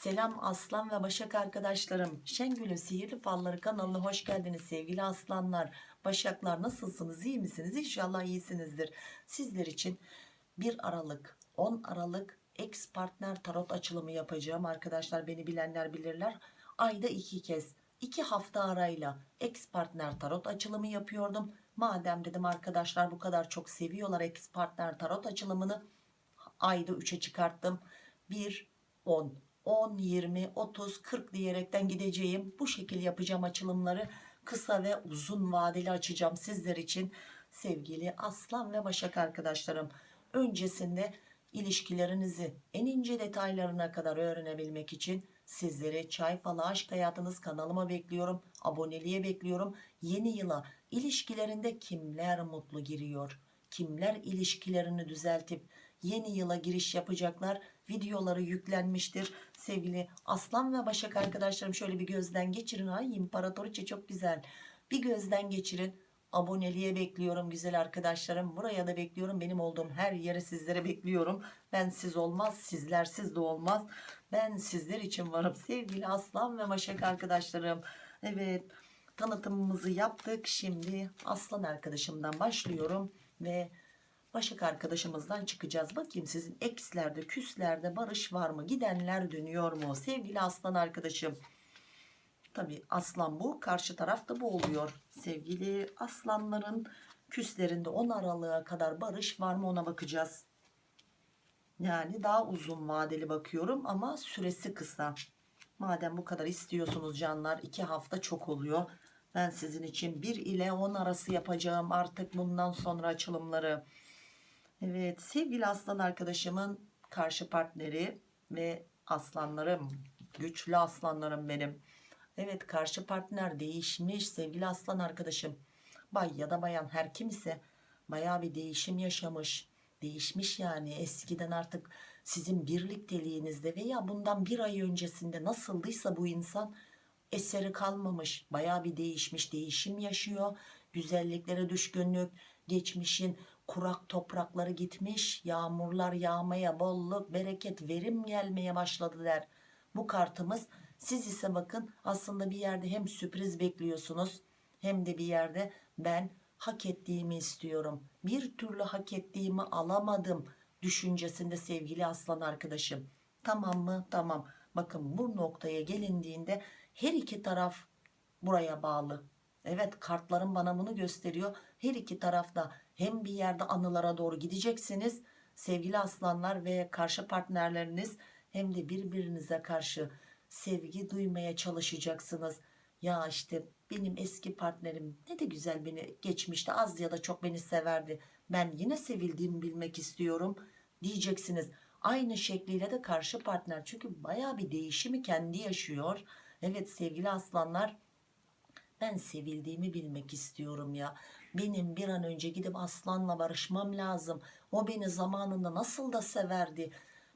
Selam aslan ve başak arkadaşlarım. Şengül'ün sihirli falları kanalına hoş geldiniz sevgili aslanlar. Başaklar nasılsınız iyi misiniz? İnşallah iyisinizdir. Sizler için 1 Aralık 10 Aralık ex partner tarot açılımı yapacağım. Arkadaşlar beni bilenler bilirler. Ayda iki kez iki hafta arayla ex partner tarot açılımı yapıyordum. Madem dedim arkadaşlar bu kadar çok seviyorlar ex partner tarot açılımını ayda 3'e çıkarttım. 1, 10, 10, 20, 30, 40 diyerekten gideceğim. Bu şekil yapacağım açılımları. Kısa ve uzun vadeli açacağım sizler için. Sevgili Aslan ve Başak arkadaşlarım. Öncesinde ilişkilerinizi en ince detaylarına kadar öğrenebilmek için sizleri Çay Falı Aşk Hayatınız kanalıma bekliyorum. Aboneliğe bekliyorum. Yeni yıla ilişkilerinde kimler mutlu giriyor? Kimler ilişkilerini düzeltip yeni yıla giriş yapacaklar? Videoları yüklenmiştir. Sevgili Aslan ve Başak arkadaşlarım şöyle bir gözden geçirin. Ay İmparatoriçe çok güzel. Bir gözden geçirin. Aboneliğe bekliyorum güzel arkadaşlarım. Buraya da bekliyorum. Benim olduğum her yere sizlere bekliyorum. Ben siz olmaz, sizlersiz de olmaz. Ben sizler için varım sevgili Aslan ve Başak arkadaşlarım. Evet tanıtımımızı yaptık. Şimdi Aslan arkadaşımdan başlıyorum ve Başak arkadaşımızdan çıkacağız. Bakayım sizin ekslerde, küslerde barış var mı? Gidenler dönüyor mu? Sevgili Aslan arkadaşım. Tabi aslan bu. Karşı tarafta bu oluyor. Sevgili aslanların küslerinde 10 aralığa kadar barış var mı ona bakacağız. Yani daha uzun vadeli bakıyorum ama süresi kısa. Madem bu kadar istiyorsunuz canlar 2 hafta çok oluyor. Ben sizin için 1 ile 10 arası yapacağım artık bundan sonra açılımları. Evet sevgili aslan arkadaşımın karşı partneri ve aslanlarım güçlü aslanlarım benim. Evet karşı partner değişmiş sevgili aslan arkadaşım. Bay ya da bayan her kim ise baya bir değişim yaşamış. Değişmiş yani eskiden artık sizin birlikteliğinizde veya bundan bir ay öncesinde nasıldıysa bu insan eseri kalmamış. Baya bir değişmiş değişim yaşıyor. Güzelliklere düşkünlük geçmişin kurak toprakları gitmiş. Yağmurlar yağmaya bolluk bereket verim gelmeye başladı der. Bu kartımız siz ise bakın aslında bir yerde hem sürpriz bekliyorsunuz hem de bir yerde ben hak ettiğimi istiyorum. Bir türlü hak ettiğimi alamadım düşüncesinde sevgili aslan arkadaşım. Tamam mı? Tamam. Bakın bu noktaya gelindiğinde her iki taraf buraya bağlı. Evet kartlarım bana bunu gösteriyor. Her iki tarafta hem bir yerde anılara doğru gideceksiniz sevgili aslanlar ve karşı partnerleriniz hem de birbirinize karşı sevgi duymaya çalışacaksınız. Ya işte benim eski partnerim ne de güzel beni geçmişte az ya da çok beni severdi. Ben yine sevildiğimi bilmek istiyorum diyeceksiniz. Aynı şekliyle de karşı partner çünkü baya bir değişimi kendi yaşıyor. Evet sevgili aslanlar ben sevildiğimi bilmek istiyorum ya. Benim bir an önce gidip aslanla barışmam lazım. O beni zamanında nasıl da severdi.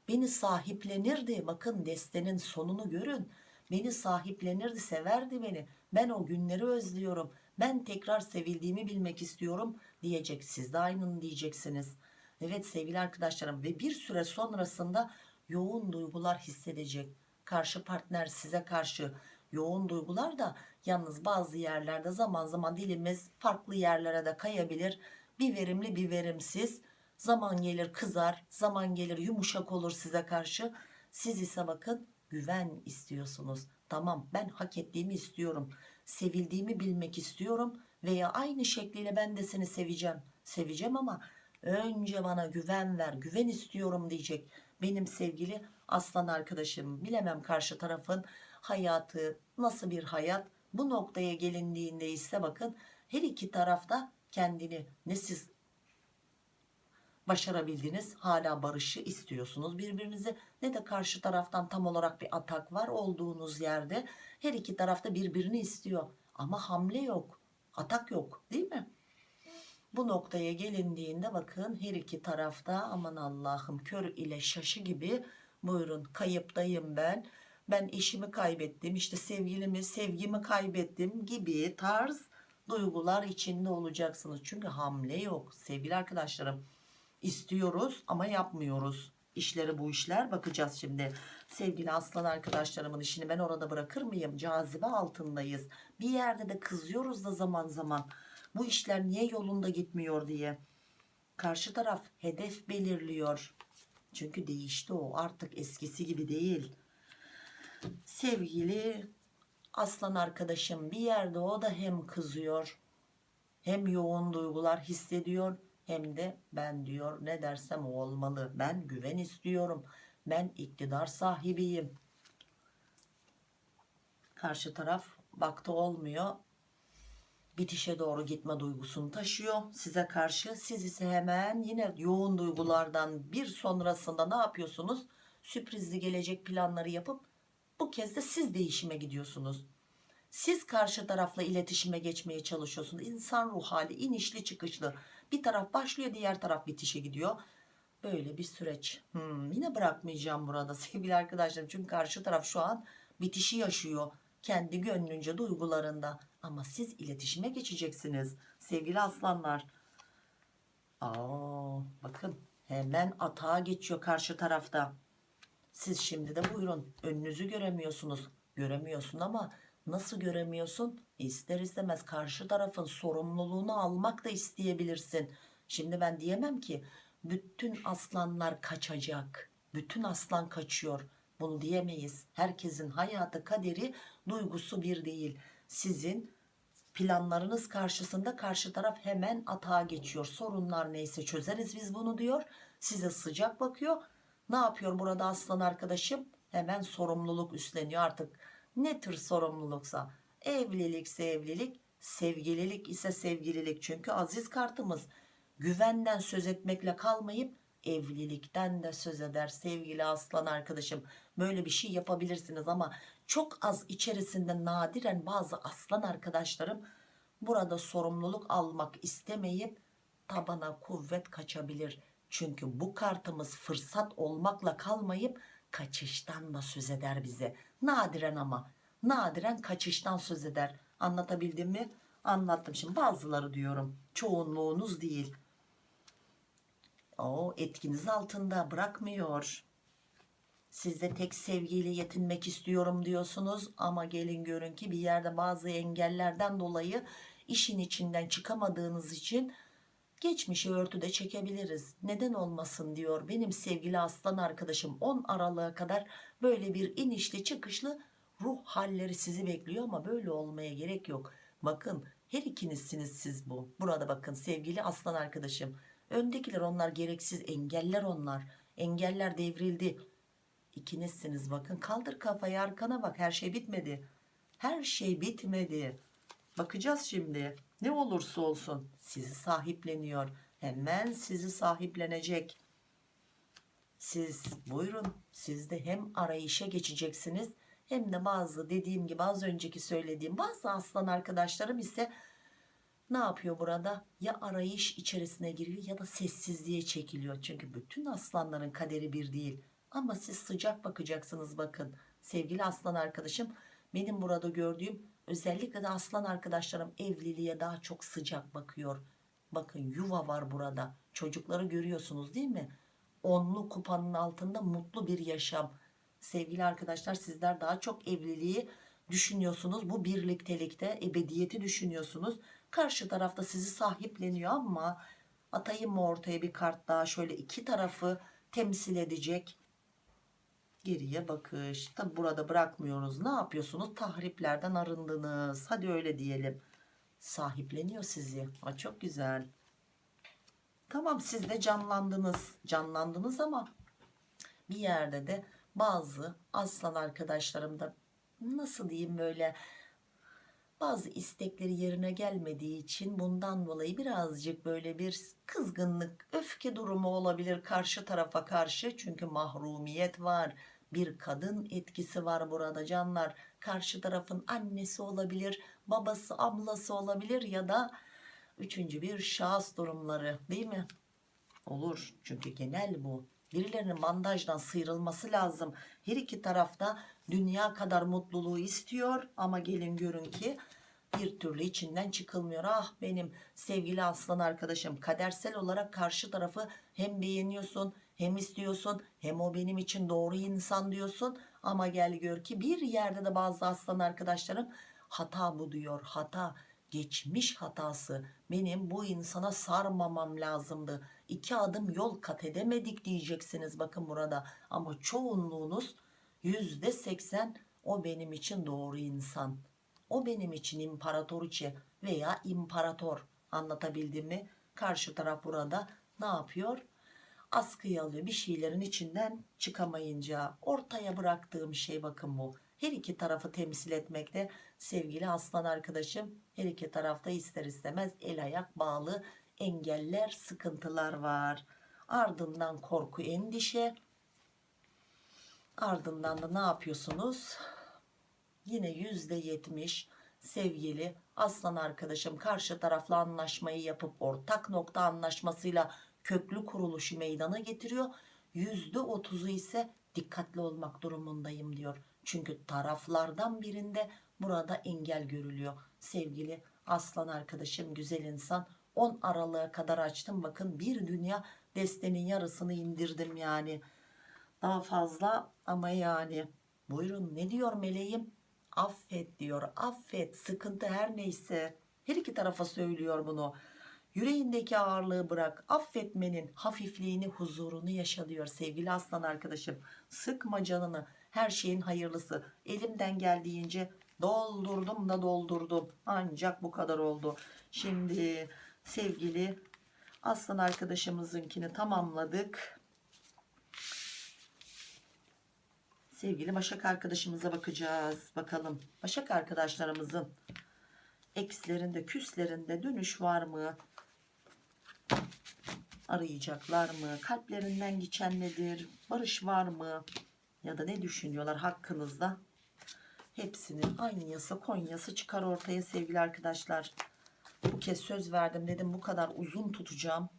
Beni sahiplenirdi. Bakın destenin sonunu görün. Beni sahiplenirdi, severdi beni. Ben o günleri özlüyorum. Ben tekrar sevildiğimi bilmek istiyorum diyecek. Siz de aynını diyeceksiniz. Evet sevgili arkadaşlarım ve bir süre sonrasında yoğun duygular hissedecek. Karşı partner size karşı yoğun duygular da yalnız bazı yerlerde zaman zaman dilimiz farklı yerlere de kayabilir. Bir verimli bir verimsiz. Zaman gelir kızar, zaman gelir yumuşak olur size karşı. Siz ise bakın güven istiyorsunuz. Tamam ben hak ettiğimi istiyorum. Sevildiğimi bilmek istiyorum veya aynı şekliyle ben de seni seveceğim. Seveceğim ama önce bana güven ver, güven istiyorum diyecek. Benim sevgili aslan arkadaşım bilemem karşı tarafın hayatı nasıl bir hayat bu noktaya gelindiğinde ise bakın her iki tarafta kendini ne siz başarabildiniz hala barışı istiyorsunuz birbirinize ne de karşı taraftan tam olarak bir atak var olduğunuz yerde her iki tarafta birbirini istiyor. Ama hamle yok atak yok değil mi? Bu noktaya gelindiğinde bakın her iki tarafta aman Allah'ım kör ile şaşı gibi buyurun kayıptayım ben ben eşimi kaybettim işte sevgilimi sevgimi kaybettim gibi tarz duygular içinde olacaksınız. Çünkü hamle yok. Sevgili arkadaşlarım istiyoruz ama yapmıyoruz. İşleri bu işler bakacağız şimdi. Sevgili aslan arkadaşlarımın işini ben orada bırakır mıyım? Cazibe altındayız. Bir yerde de kızıyoruz da zaman zaman. Bu işler niye yolunda gitmiyor diye. Karşı taraf hedef belirliyor. Çünkü değişti o. Artık eskisi gibi değil sevgili aslan arkadaşım bir yerde o da hem kızıyor hem yoğun duygular hissediyor hem de ben diyor ne dersem o olmalı. Ben güven istiyorum. Ben iktidar sahibiyim. Karşı taraf baktı olmuyor. Bitişe doğru gitme duygusunu taşıyor. Size karşı siz ise hemen yine yoğun duygulardan bir sonrasında ne yapıyorsunuz? Sürprizli gelecek planları yapıp bu kez de siz değişime gidiyorsunuz. Siz karşı tarafla iletişime geçmeye çalışıyorsunuz. İnsan ruh hali inişli çıkışlı. Bir taraf başlıyor diğer taraf bitişe gidiyor. Böyle bir süreç. Hmm, yine bırakmayacağım burada sevgili arkadaşlarım. Çünkü karşı taraf şu an bitişi yaşıyor. Kendi gönlünce duygularında. Ama siz iletişime geçeceksiniz sevgili aslanlar. Aa, bakın hemen atağa geçiyor karşı tarafta siz şimdi de buyurun önünüzü göremiyorsunuz. Göremiyorsun ama nasıl göremiyorsun? İster istemez karşı tarafın sorumluluğunu almak da isteyebilirsin. Şimdi ben diyemem ki bütün aslanlar kaçacak bütün aslan kaçıyor. Bunu diyemeyiz. Herkesin hayatı kaderi duygusu bir değil. Sizin planlarınız karşısında karşı taraf hemen atağa geçiyor. Sorunlar neyse çözeriz biz bunu diyor. Size sıcak bakıyor ne yapıyor burada aslan arkadaşım? Hemen sorumluluk üstleniyor artık. Ne tür sorumluluksa. Evlilikse evlilik sevgililik ise sevgililik. Çünkü aziz kartımız. Güvenden söz etmekle kalmayıp evlilikten de söz eder sevgili aslan arkadaşım. Böyle bir şey yapabilirsiniz ama çok az içerisinde nadiren bazı aslan arkadaşlarım burada sorumluluk almak istemeyip tabana kuvvet kaçabilir çünkü bu kartımız fırsat olmakla kalmayıp kaçıştan da söz eder bize. Nadiren ama nadiren kaçıştan söz eder. Anlatabildim mi? Anlattım. Şimdi bazıları diyorum çoğunluğunuz değil. O etkiniz altında bırakmıyor. Siz de tek sevgiyle yetinmek istiyorum diyorsunuz. Ama gelin görün ki bir yerde bazı engellerden dolayı işin içinden çıkamadığınız için geçmişi örtüde çekebiliriz. Neden olmasın diyor benim sevgili aslan arkadaşım. 10 Aralık'a kadar böyle bir inişli çıkışlı ruh halleri sizi bekliyor ama böyle olmaya gerek yok. Bakın her ikinizsiniz siz bu. Burada bakın sevgili aslan arkadaşım. Öndekiler onlar gereksiz engeller onlar. Engeller devrildi. İkinizsiniz bakın. Kaldır kafayı arkana bak. Her şey bitmedi. Her şey bitmedi. Bakacağız şimdi ne olursa olsun sizi sahipleniyor. Hemen sizi sahiplenecek. Siz buyurun siz de hem arayışa geçeceksiniz hem de bazı dediğim gibi az önceki söylediğim bazı aslan arkadaşlarım ise ne yapıyor burada? Ya arayış içerisine giriyor ya da sessizliğe çekiliyor. Çünkü bütün aslanların kaderi bir değil. Ama siz sıcak bakacaksınız bakın. Sevgili aslan arkadaşım benim burada gördüğüm özellikle de aslan arkadaşlarım evliliğe daha çok sıcak bakıyor. Bakın yuva var burada. Çocukları görüyorsunuz değil mi? Onlu kupanın altında mutlu bir yaşam. Sevgili arkadaşlar sizler daha çok evliliği düşünüyorsunuz. Bu birliktelikte ebediyeti düşünüyorsunuz. Karşı tarafta sizi sahipleniyor ama atayım mı ortaya bir kart daha? Şöyle iki tarafı temsil edecek geriye bakış. Tabi burada bırakmıyoruz. Ne yapıyorsunuz? Tahriplerden arındınız. Hadi öyle diyelim. Sahipleniyor sizi. Aa, çok güzel. Tamam siz de canlandınız. Canlandınız ama bir yerde de bazı aslan arkadaşlarım da nasıl diyeyim böyle bazı istekleri yerine gelmediği için bundan dolayı birazcık böyle bir kızgınlık öfke durumu olabilir karşı tarafa karşı. Çünkü mahrumiyet var bir kadın etkisi var burada canlar. Karşı tarafın annesi olabilir babası ablası olabilir ya da üçüncü bir şahıs durumları değil mi? Olur. Çünkü genel bu. Birilerinin bandajdan sıyrılması lazım. Her iki tarafta dünya kadar mutluluğu istiyor. Ama gelin görün ki bir türlü içinden çıkılmıyor. Ah benim sevgili aslan arkadaşım kadersel olarak karşı tarafı hem beğeniyorsun hem istiyorsun hem o benim için doğru insan diyorsun. Ama gel gör ki bir yerde de bazı aslan arkadaşlarım hata bu diyor. Hata geçmiş hatası. Benim bu insana sarmamam lazımdı. İki adım yol kat edemedik diyeceksiniz bakın burada. Ama çoğunluğunuz yüzde seksen o benim için doğru insan. O benim için imparatoriçe veya imparator. Anlatabildim mi? Karşı taraf burada ne yapıyor askıya alıyor. Bir şeylerin içinden çıkamayınca ortaya bıraktığım şey bakın bu. Her iki tarafı temsil etmekte sevgili aslan arkadaşım. Her iki tarafta ister istemez el ayak bağlı engeller sıkıntılar var. Ardından korku endişe. Ardından da ne yapıyorsunuz? Yine yüzde yetmiş sevgili aslan arkadaşım karşı tarafla anlaşmayı yapıp ortak nokta anlaşmasıyla köklü kuruluşu meydana getiriyor. Yüzde otuzu ise dikkatli olmak durumundayım diyor. Çünkü taraflardan birinde burada engel görülüyor. Sevgili aslan arkadaşım güzel insan 10 aralığa kadar açtım. Bakın bir dünya destenin yarısını indirdim yani. Daha fazla ama yani. Buyurun ne diyor meleğim? Affet diyor affet. Sıkıntı her neyse. Her iki tarafa söylüyor bunu yüreğindeki ağırlığı bırak affetmenin hafifliğini huzurunu yaşa diyor sevgili aslan arkadaşım. Sıkma canını her şeyin hayırlısı. Elimden geldiğince doldurdum da doldurdum. Ancak bu kadar oldu. Şimdi sevgili aslan arkadaşımızınkini tamamladık. Sevgili Başak arkadaşımıza bakacağız. Bakalım Başak arkadaşlarımızın ekslerinde küslerinde dönüş var mı? Arayacaklar mı? Kalplerinden geçen nedir? Barış var mı? Ya da ne düşünüyorlar hakkınızda? Hepsinin Anyası Konyası çıkar ortaya sevgili arkadaşlar. Bu kez söz verdim dedim bu kadar uzun tutacağım.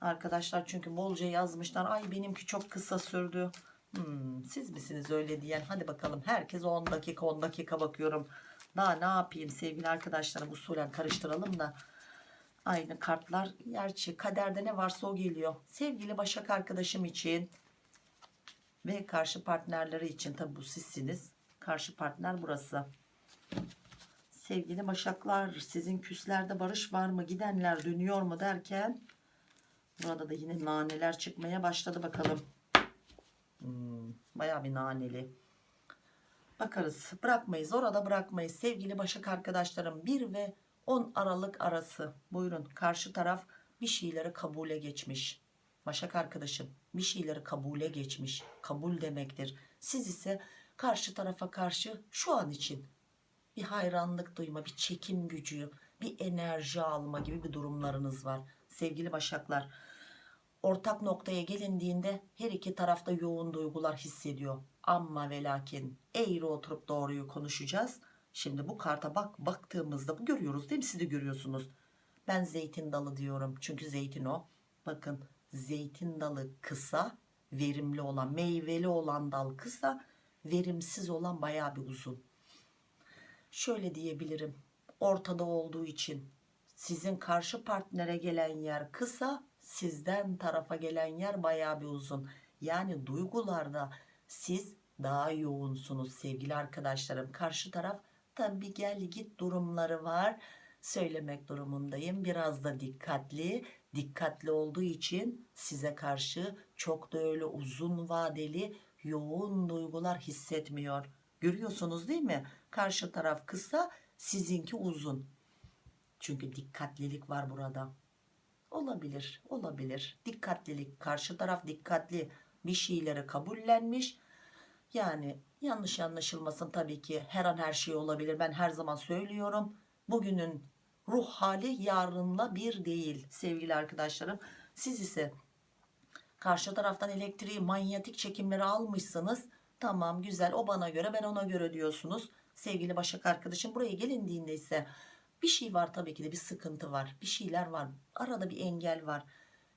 Arkadaşlar çünkü bolca yazmışlar. Ay benimki çok kısa sürdü. Hmm, siz misiniz öyle diyen? Hadi bakalım herkes 10 dakika 10 dakika bakıyorum. Daha ne yapayım sevgili arkadaşlarım usulen karıştıralım da. Aynı kartlar gerçi kaderde ne varsa o geliyor. Sevgili Başak arkadaşım için ve karşı partnerleri için tabi bu sizsiniz. Karşı partner burası. Sevgili Başaklar sizin küslerde barış var mı? Gidenler dönüyor mu derken burada da yine naneler çıkmaya başladı bakalım. Hmm, bayağı bir naneli. Bakarız. Bırakmayız. Orada bırakmayız. Sevgili Başak arkadaşlarım 1 ve 10 Aralık arası. Buyurun. Karşı taraf bir şeyleri kabule geçmiş. Başak arkadaşım bir şeyleri kabule geçmiş. Kabul demektir. Siz ise karşı tarafa karşı şu an için bir hayranlık duyma, bir çekim gücü, bir enerji alma gibi bir durumlarınız var. Sevgili Başaklar ortak noktaya gelindiğinde her iki tarafta yoğun duygular hissediyor. Ama ve lakin eğri oturup doğruyu konuşacağız. Şimdi bu karta bak baktığımızda bu görüyoruz değil mi? Siz de görüyorsunuz. Ben zeytin dalı diyorum. Çünkü zeytin o. Bakın zeytin dalı kısa, verimli olan, meyveli olan dal kısa, verimsiz olan bayağı bir uzun. Şöyle diyebilirim. Ortada olduğu için sizin karşı partnere gelen yer kısa, sizden tarafa gelen yer bayağı bir uzun. Yani duygularda siz daha yoğunsunuz sevgili arkadaşlarım. Karşı taraf tabi gel git durumları var. Söylemek durumundayım. Biraz da dikkatli. Dikkatli olduğu için size karşı çok da öyle uzun vadeli yoğun duygular hissetmiyor. Görüyorsunuz değil mi? Karşı taraf kısa, sizinki uzun. Çünkü dikkatlilik var burada. Olabilir, olabilir. Dikkatlilik, karşı taraf dikkatli bir şeyleri kabullenmiş. Yani yanlış anlaşılmasın tabii ki her an her şey olabilir. Ben her zaman söylüyorum. Bugünün ruh hali yarınla bir değil sevgili arkadaşlarım. Siz ise karşı taraftan elektriği manyetik çekimleri almışsınız. Tamam güzel o bana göre ben ona göre diyorsunuz. Sevgili Başak arkadaşım buraya gelindiğinde ise bir şey var tabii ki de bir sıkıntı var. Bir şeyler var. Arada bir engel var.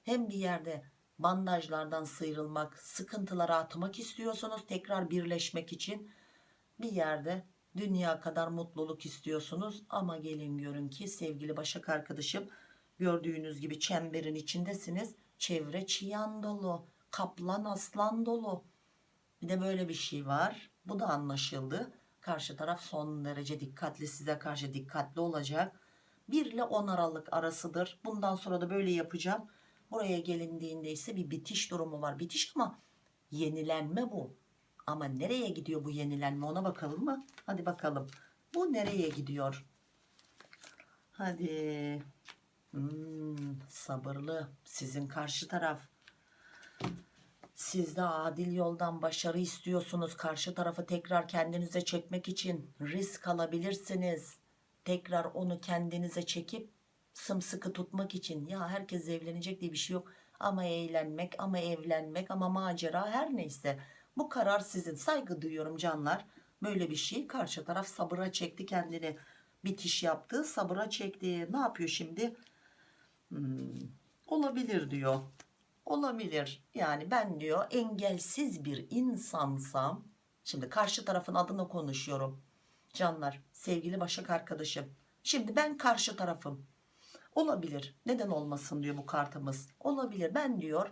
Hem bir yerde bandajlardan sıyrılmak, sıkıntılara atmak istiyorsunuz tekrar birleşmek için. Bir yerde dünya kadar mutluluk istiyorsunuz ama gelin görün ki sevgili Başak arkadaşım gördüğünüz gibi çemberin içindesiniz. Çevre çiyan dolu. kaplan aslan dolu bir de böyle bir şey var bu da anlaşıldı karşı taraf son derece dikkatli size karşı dikkatli olacak 1 ile 10 Aralık arasıdır bundan sonra da böyle yapacağım buraya gelindiğinde ise bir bitiş durumu var. Bitiş ama yenilenme bu. Ama nereye gidiyor bu yenilenme? Ona bakalım mı? Hadi bakalım. Bu nereye gidiyor? Hadi. Hmm, sabırlı. Sizin karşı taraf. Siz de adil yoldan başarı istiyorsunuz. Karşı tarafı tekrar kendinize çekmek için risk alabilirsiniz. Tekrar onu kendinize çekip sımsıkı tutmak için ya herkes evlenecek diye bir şey yok. Ama eğlenmek ama evlenmek ama macera her neyse. Bu karar sizin. Saygı duyuyorum canlar. Böyle bir şey. Karşı taraf sabıra çekti kendini. Bitiş yaptı sabıra çekti. Ne yapıyor şimdi? Hmm, olabilir diyor. Olabilir. Yani ben diyor engelsiz bir insansam şimdi karşı tarafın adına konuşuyorum canlar sevgili Başak arkadaşım. Şimdi ben karşı tarafım olabilir. Neden olmasın diyor bu kartımız. Olabilir. Ben diyor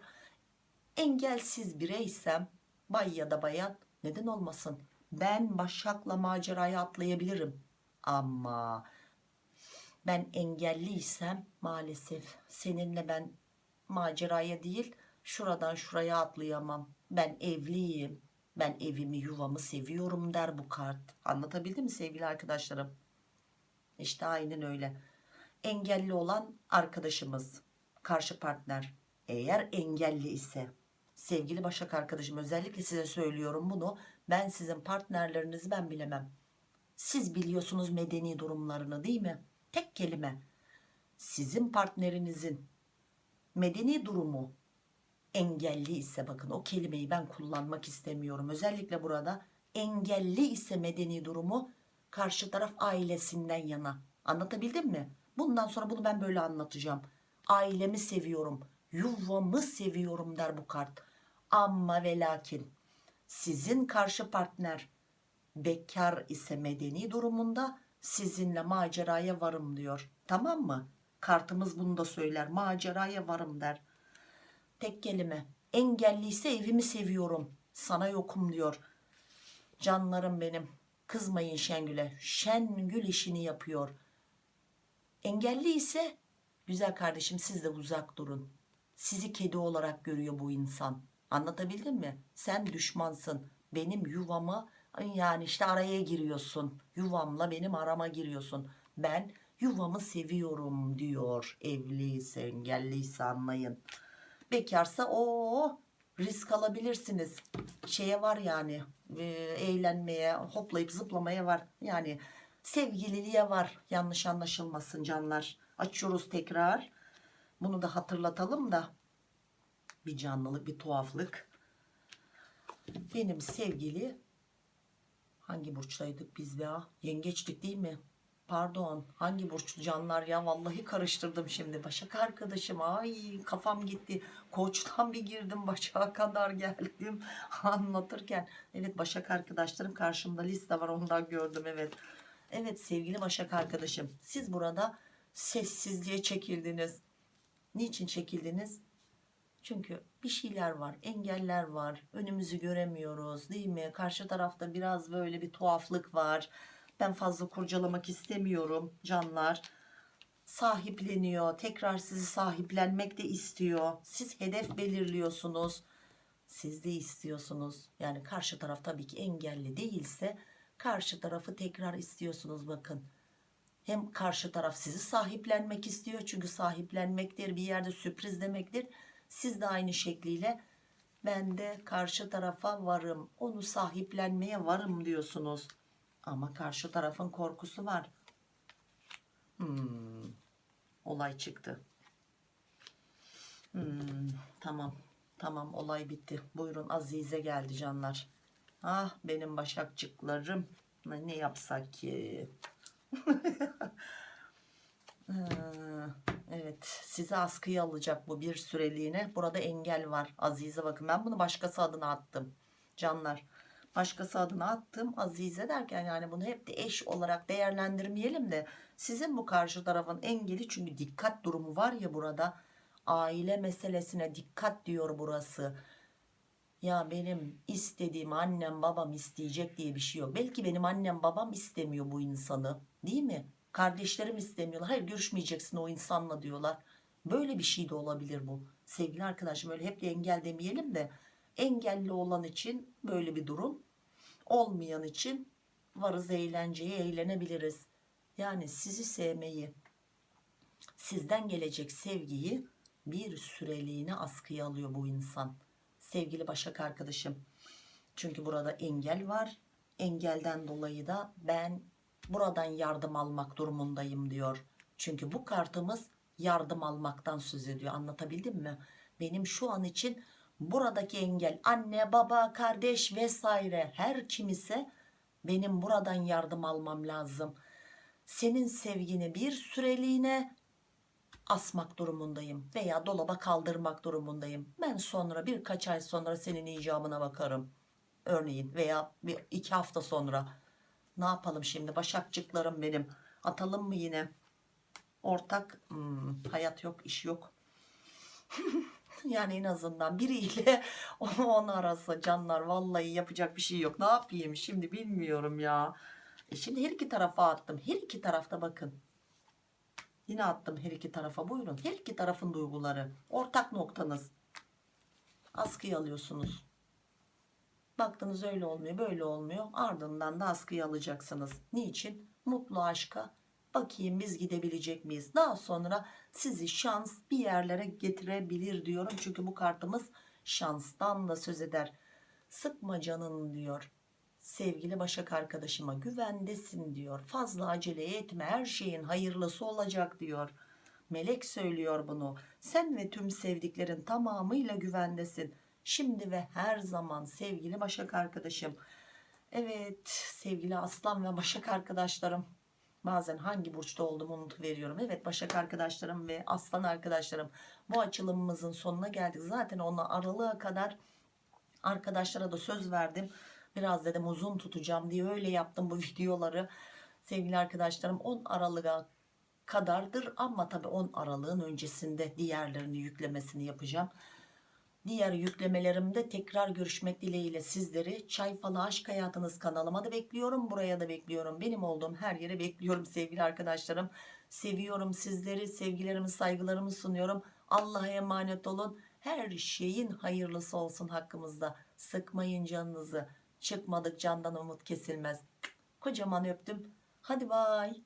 engelsiz bireysem bay ya da bayan neden olmasın? Ben Başak'la maceraya atlayabilirim. Ama ben engelliysem maalesef seninle ben maceraya değil şuradan şuraya atlayamam. Ben evliyim. Ben evimi yuvamı seviyorum der bu kart. Anlatabildim mi sevgili arkadaşlarım? İşte aynen öyle engelli olan arkadaşımız karşı partner. Eğer engelli ise sevgili Başak arkadaşım özellikle size söylüyorum bunu ben sizin partnerlerinizi ben bilemem. Siz biliyorsunuz medeni durumlarını değil mi? Tek kelime sizin partnerinizin medeni durumu engelli ise bakın o kelimeyi ben kullanmak istemiyorum. Özellikle burada engelli ise medeni durumu karşı taraf ailesinden yana. Anlatabildim mi bundan sonra bunu ben böyle anlatacağım. Ailemi seviyorum yuvamı seviyorum der bu kart. Ama ve lakin sizin karşı partner bekar ise medeni durumunda sizinle maceraya varım diyor. Tamam mı? Kartımız bunu da söyler. Maceraya varım der. Tek kelime. Engelliyse evimi seviyorum. Sana yokum diyor. Canlarım benim. Kızmayın Şengül'e. Şengül işini yapıyor engelli ise güzel kardeşim siz de uzak durun. Sizi kedi olarak görüyor bu insan. Anlatabildim mi? Sen düşmansın. Benim yuvama yani işte araya giriyorsun. Yuvamla benim arama giriyorsun. Ben yuvamı seviyorum diyor evliyse engelliyse anlayın. Bekarsa o risk alabilirsiniz. Şeye var yani e, eğlenmeye hoplayıp zıplamaya var. Yani sevgililiğe var. Yanlış anlaşılmasın canlar. Açıyoruz tekrar. Bunu da hatırlatalım da. Bir canlılık bir tuhaflık. Benim sevgili hangi burçtaydık biz ya yengeçtik değil mi? Pardon hangi burçlu canlar ya? Vallahi karıştırdım şimdi. Başak arkadaşım ay kafam gitti. Koçtan bir girdim başağa kadar geldim. Anlatırken evet başak arkadaşlarım karşımda liste var ondan gördüm evet evet sevgili başak arkadaşım siz burada sessizliğe çekildiniz niçin çekildiniz çünkü bir şeyler var, engeller var. Önümüzü göremiyoruz değil mi? Karşı tarafta biraz böyle bir tuhaflık var. Ben fazla kurcalamak istemiyorum canlar. Sahipleniyor. Tekrar sizi sahiplenmek de istiyor. Siz hedef belirliyorsunuz. Siz de istiyorsunuz. Yani karşı taraf tabii ki engelli değilse karşı tarafı tekrar istiyorsunuz bakın. Hem karşı taraf sizi sahiplenmek istiyor. Çünkü sahiplenmektir bir yerde sürpriz demektir. Siz de aynı şekliyle ben de karşı tarafa varım onu sahiplenmeye varım diyorsunuz. Ama karşı tarafın korkusu var. Hmm, olay çıktı. Hmm, tamam tamam olay bitti. Buyurun Azize geldi canlar ah benim başakçıklarım ne yapsak ki Evet sizi askıya alacak bu bir süreliğine. Burada engel var. Azize bakın ben bunu başkası adına attım. Canlar başkası adına attım. Azize derken yani bunu hep de eş olarak değerlendirmeyelim de sizin bu karşı tarafın engeli çünkü dikkat durumu var ya burada. Aile meselesine dikkat diyor burası. Ya benim istediğim annem babam isteyecek diye bir şey yok. Belki benim annem babam istemiyor bu insanı değil mi? Kardeşlerim istemiyorlar. Hayır görüşmeyeceksin o insanla diyorlar. Böyle bir şey de olabilir bu. Sevgili arkadaşım öyle hep de engel demeyelim de engelli olan için böyle bir durum. Olmayan için varız eğlenceye eğlenebiliriz. Yani sizi sevmeyi, sizden gelecek sevgiyi bir süreliğine askıya alıyor bu insan. Sevgili Başak arkadaşım. Çünkü burada engel var. Engelden dolayı da ben buradan yardım almak durumundayım diyor. Çünkü bu kartımız yardım almaktan söz ediyor. Anlatabildim mi? Benim şu an için buradaki engel anne, baba, kardeş vesaire her kim ise benim buradan yardım almam lazım. Senin sevgini bir süreliğine asmak durumundayım veya dolaba kaldırmak durumundayım. Ben sonra birkaç ay sonra senin icabına bakarım. Örneğin veya bir iki hafta sonra. Ne yapalım şimdi başakçıklarım benim. Atalım mı yine? Ortak hmm, hayat yok iş yok. yani en azından biriyle onu arasa canlar vallahi yapacak bir şey yok. Ne yapayım şimdi bilmiyorum ya. E şimdi her iki tarafa attım. Her iki tarafta bakın. Yine attım her iki tarafa buyurun. Her iki tarafın duyguları. Ortak noktanız. Askıya alıyorsunuz. Baktınız öyle olmuyor böyle olmuyor. Ardından da askıya alacaksınız. Niçin? Mutlu aşka. Bakayım biz gidebilecek miyiz? Daha sonra sizi şans bir yerlere getirebilir diyorum. Çünkü bu kartımız şanstan da söz eder. Sıkma canın diyor. Sevgili Başak arkadaşıma güvendesin diyor. Fazla acele etme her şeyin hayırlısı olacak diyor. Melek söylüyor bunu. Sen ve tüm sevdiklerin tamamıyla güvendesin. Şimdi ve her zaman sevgili Başak arkadaşım. Evet sevgili Aslan ve Başak arkadaşlarım. Bazen hangi burçta olduğumu unutuveriyorum. Evet Başak arkadaşlarım ve Aslan arkadaşlarım. Bu açılımımızın sonuna geldik. Zaten ona aralığa kadar arkadaşlara da söz verdim. Biraz dedim uzun tutacağım diye öyle yaptım bu videoları. Sevgili arkadaşlarım 10 Aralık'a kadardır ama tabii 10 Aralık'ın öncesinde diğerlerini yüklemesini yapacağım. Diğer yüklemelerimde tekrar görüşmek dileğiyle sizleri Çay Falı Aşk Hayatınız kanalıma da bekliyorum. Buraya da bekliyorum. Benim olduğum her yere bekliyorum sevgili arkadaşlarım. Seviyorum sizleri. Sevgilerimi saygılarımı sunuyorum. Allah'a emanet olun. Her şeyin hayırlısı olsun hakkımızda. Sıkmayın canınızı. Çıkmadık candan umut kesilmez. Kocaman öptüm. Hadi bay.